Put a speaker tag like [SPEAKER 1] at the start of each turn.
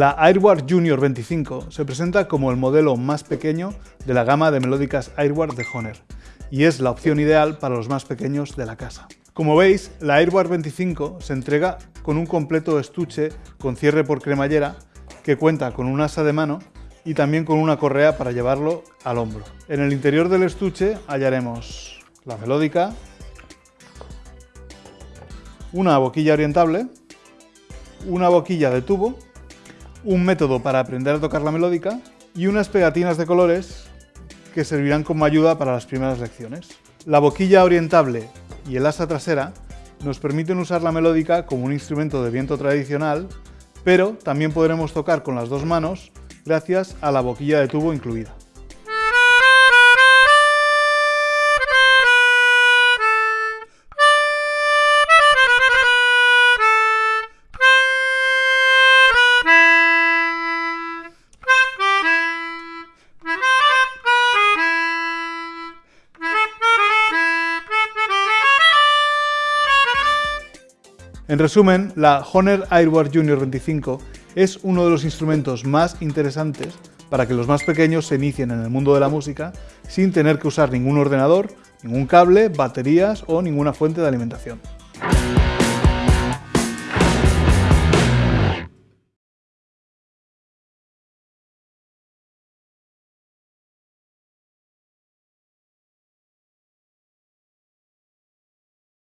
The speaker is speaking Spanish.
[SPEAKER 1] La Airward Junior 25 se presenta como el modelo más pequeño de la gama de melódicas Airward de Honer y es la opción ideal para los más pequeños de la casa. Como veis, la Airward 25 se entrega con un completo estuche con cierre por cremallera que cuenta con un asa de mano y también con una correa para llevarlo al hombro. En el interior del estuche hallaremos la melódica, una boquilla orientable, una boquilla de tubo un método para aprender a tocar la melódica y unas pegatinas de colores que servirán como ayuda para las primeras lecciones. La boquilla orientable y el asa trasera nos permiten usar la melódica como un instrumento de viento tradicional, pero también podremos tocar con las dos manos gracias a la boquilla de tubo incluida. En resumen, la Honor Airward Junior 25 es uno de los instrumentos más interesantes para que los más pequeños se inicien en el mundo de la música sin tener que usar ningún ordenador, ningún cable, baterías o ninguna fuente de alimentación.